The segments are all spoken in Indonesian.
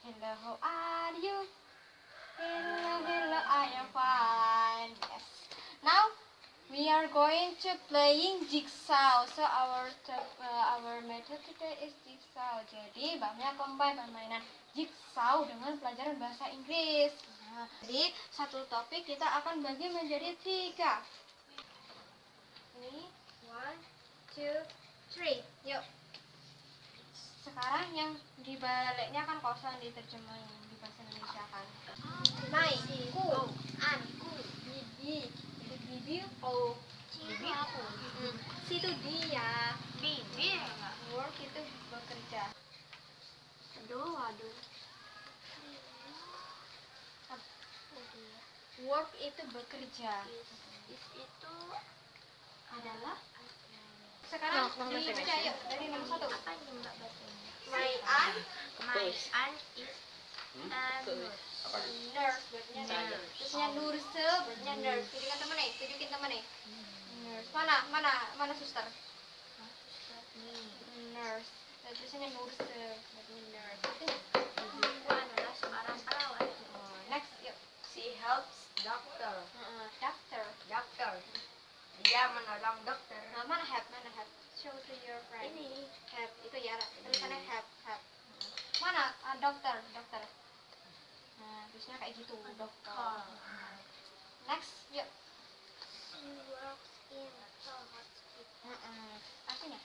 Hello, how are you? Hello, hello, I am fine. Yes. Now we are going to playing jigsaw. So our uh, our method today is jigsaw. Jadi Mbak Mia combine permainan jigsaw dengan pelajaran bahasa Inggris. Nah, jadi satu topik kita akan bagi menjadi tiga. Ini one, two, three. Yuk. Sekarang yang dibaliknya kan kosong diterjemahin di bahasa Indonesia kan. Mai, ku, an, ku, bibi. Bibi, oh, bibi aku. Mm. Situ dia. Enggak? Work itu bekerja. Aduh, aduh. Work itu bekerja. Is itu Adalah sekarang Nah, nomor dibaca yuk dari nomor satu. apa ini Mbak bacanya? My aunt My aunt is a nurse. nurse berarti nurse. Nurse. Terusnya nurse berarti nurse. Tunjukkan temen nih, tunjukin temen nih. Nurse. Mana mana mana suster? Nurse. Dan Tulisannya nurse berarti nurse. Ibu adalah seorang perawat. Oh, next yuk. She helps doctor. Heeh, doctor. Doctor. Dia menolong dokter. Nah, mana help? Mana help? Show to your friend. Ini help itu ya tulisannya help help mana Ah, dokter dokter nah terusnya kayak gitu dokter next yuk she works in a hospital. Heeh. artinya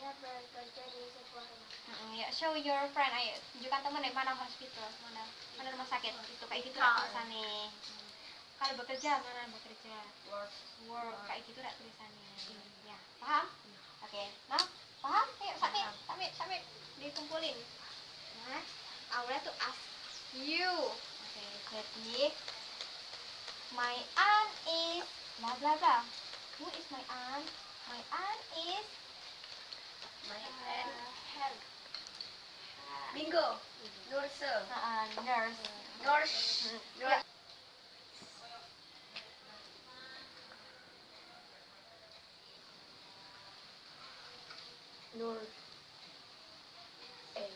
Dia bekerja di sebuah rumah. Heeh, ya show your friend ayo tunjukkan temen deh mana hospital mana mana rumah sakit itu kayak gitu lah Hospital. Kalau bekerja mana bekerja? Work. work kayak gitu lah tulisannya. Ya paham? Oke nah paham? Yuk sampai sampai sampai dikumpulin. Nah like to ask you. Oke jadi my aunt is bla bla bla. Who is my aunt? My aunt is My aunt. help. Bingo. Nurse. uh, nurse. Nurse. ya Nur. Eh.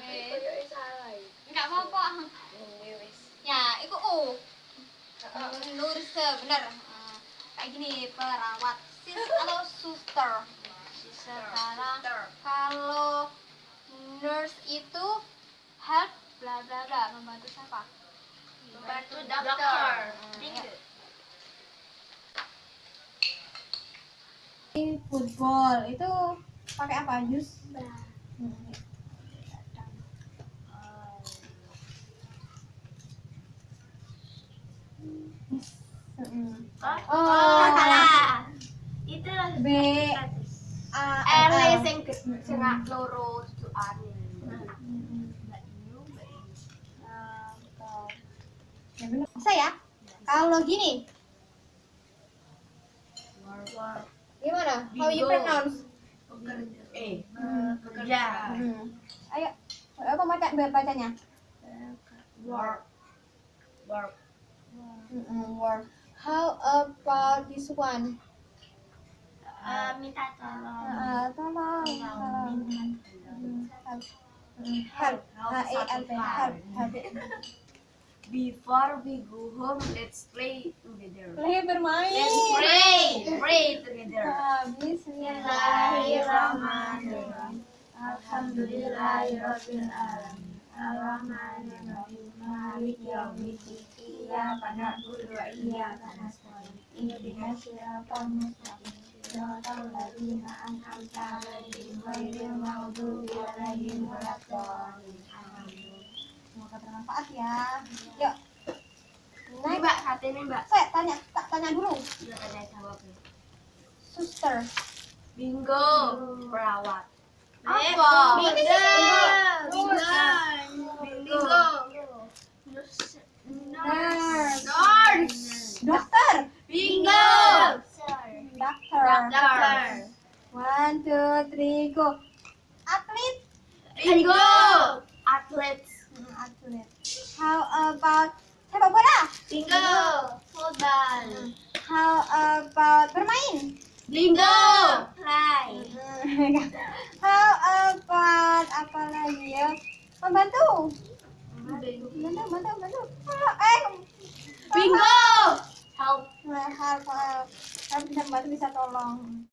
Eh. Kaya salah. nggak apa-apa Nulis. Itu u nurse bener Hmm, kayak gini perawat. Sis atau suster. Sekarang kalau nurse itu help bla bla bla. Membantu siapa? Membantu dokter. Bingo. football. Itu pakai apa? Jus Oh, salah. Itu B A R L sing sengak loro tuane. Ya bener. Bisa ya? Kalau gini, gimana? How you pronounce? Eh. Hmm. Bekerja. Hmm. Ayo, apa baca bacanya? Work. Work. Mm-mm, work. How about this one? Eh, minta tolong. Uh, tolong, tolong. Hmm, Help. Help. H E L P. Help. Help. Before we go home, let's play together. Play bermain. Let's pray. Pray together. Ah, Bismillahirrahmanirrahim. Alhamdulillahirabbil alamin. Arrahmanirrahim. Maliki yaumiddin. Ghairil maghdubi 'alaihim waladdallin. Amin. Semoga bermanfaat ya. Yuk. Next. Mbak, ini Mbak. Saya tanya, tak tanya dulu. Iya, tanya jawab. Suster. Bingo. Perawat. Apa? Bingo. Nurse. Nurse. Dokter. Bingo. Dokter. Dokter. One, two, three, go. Atlet. Bingo. Atlet. Hmm, Atlet. How about sepak bola? Bingo. Football. How about bermain? Bingo. Play. How about apa lagi ya? Membantu. Bantu, bantu, bantu. Eh, Bingo. Help. Nah, hal Kalau bisa bantu bisa tolong.